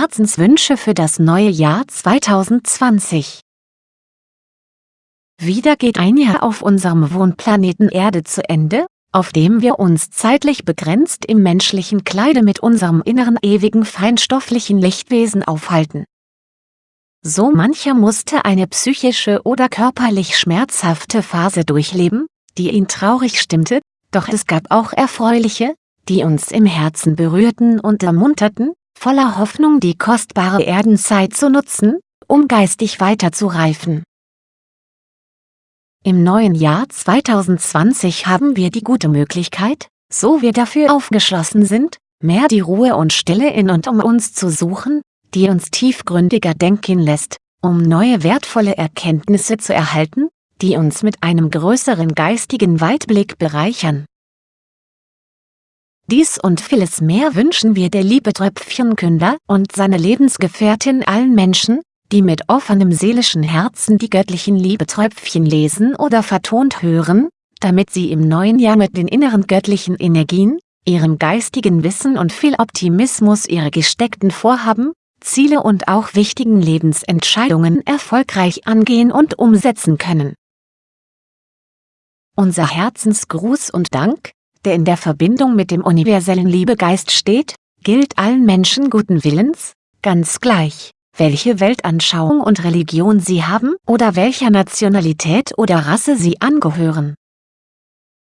Herzenswünsche für das neue Jahr 2020. Wieder geht ein Jahr auf unserem Wohnplaneten Erde zu Ende, auf dem wir uns zeitlich begrenzt im menschlichen Kleide mit unserem inneren ewigen feinstofflichen Lichtwesen aufhalten. So mancher musste eine psychische oder körperlich schmerzhafte Phase durchleben, die ihn traurig stimmte, doch es gab auch erfreuliche, die uns im Herzen berührten und ermunterten, voller Hoffnung die kostbare Erdenzeit zu nutzen, um geistig weiterzureifen. Im neuen Jahr 2020 haben wir die gute Möglichkeit, so wir dafür aufgeschlossen sind, mehr die Ruhe und Stille in und um uns zu suchen, die uns tiefgründiger denken lässt, um neue wertvolle Erkenntnisse zu erhalten, die uns mit einem größeren geistigen Weitblick bereichern. Dies und vieles mehr wünschen wir der liebe Tröpfchenkünder und seine Lebensgefährtin allen Menschen, die mit offenem seelischen Herzen die göttlichen Liebetröpfchen lesen oder vertont hören, damit sie im neuen Jahr mit den inneren göttlichen Energien, ihrem geistigen Wissen und viel Optimismus ihre gesteckten Vorhaben, Ziele und auch wichtigen Lebensentscheidungen erfolgreich angehen und umsetzen können. Unser Herzensgruß und Dank, der in der Verbindung mit dem universellen Liebegeist steht, gilt allen Menschen guten Willens, ganz gleich, welche Weltanschauung und Religion sie haben oder welcher Nationalität oder Rasse sie angehören.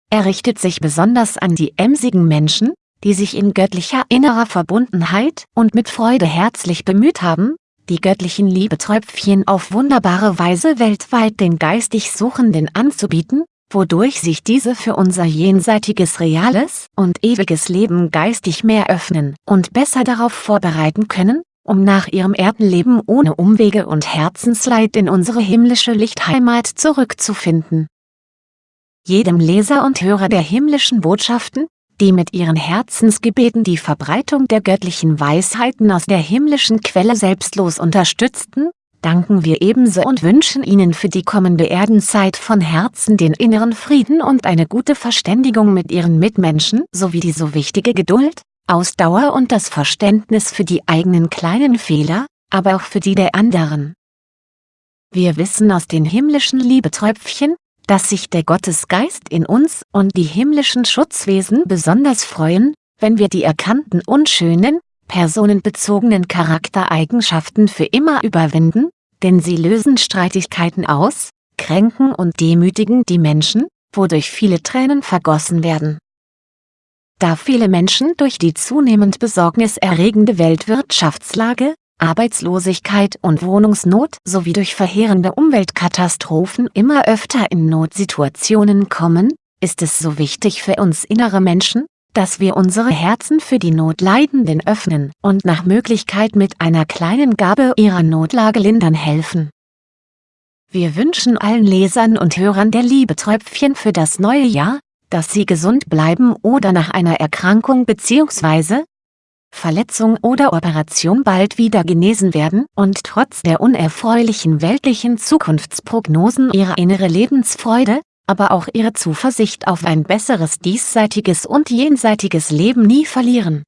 Er richtet sich besonders an die emsigen Menschen, die sich in göttlicher innerer Verbundenheit und mit Freude herzlich bemüht haben, die göttlichen Liebetröpfchen auf wunderbare Weise weltweit den geistig Suchenden anzubieten, wodurch sich diese für unser jenseitiges reales und ewiges Leben geistig mehr öffnen und besser darauf vorbereiten können, um nach ihrem Erdenleben ohne Umwege und Herzensleid in unsere himmlische Lichtheimat zurückzufinden. Jedem Leser und Hörer der himmlischen Botschaften, die mit ihren Herzensgebeten die Verbreitung der göttlichen Weisheiten aus der himmlischen Quelle selbstlos unterstützten, danken wir ebenso und wünschen Ihnen für die kommende Erdenzeit von Herzen den inneren Frieden und eine gute Verständigung mit Ihren Mitmenschen sowie die so wichtige Geduld, Ausdauer und das Verständnis für die eigenen kleinen Fehler, aber auch für die der anderen. Wir wissen aus den himmlischen Liebetröpfchen, dass sich der Gottesgeist in uns und die himmlischen Schutzwesen besonders freuen, wenn wir die erkannten unschönen, personenbezogenen Charaktereigenschaften für immer überwinden, denn sie lösen Streitigkeiten aus, kränken und demütigen die Menschen, wodurch viele Tränen vergossen werden. Da viele Menschen durch die zunehmend besorgniserregende Weltwirtschaftslage, Arbeitslosigkeit und Wohnungsnot sowie durch verheerende Umweltkatastrophen immer öfter in Notsituationen kommen, ist es so wichtig für uns innere Menschen, dass wir unsere Herzen für die Notleidenden öffnen und nach Möglichkeit mit einer kleinen Gabe ihrer Notlage lindern helfen. Wir wünschen allen Lesern und Hörern der Liebetröpfchen für das neue Jahr, dass sie gesund bleiben oder nach einer Erkrankung bzw. Verletzung oder Operation bald wieder genesen werden und trotz der unerfreulichen weltlichen Zukunftsprognosen ihre innere Lebensfreude, aber auch ihre Zuversicht auf ein besseres diesseitiges und jenseitiges Leben nie verlieren.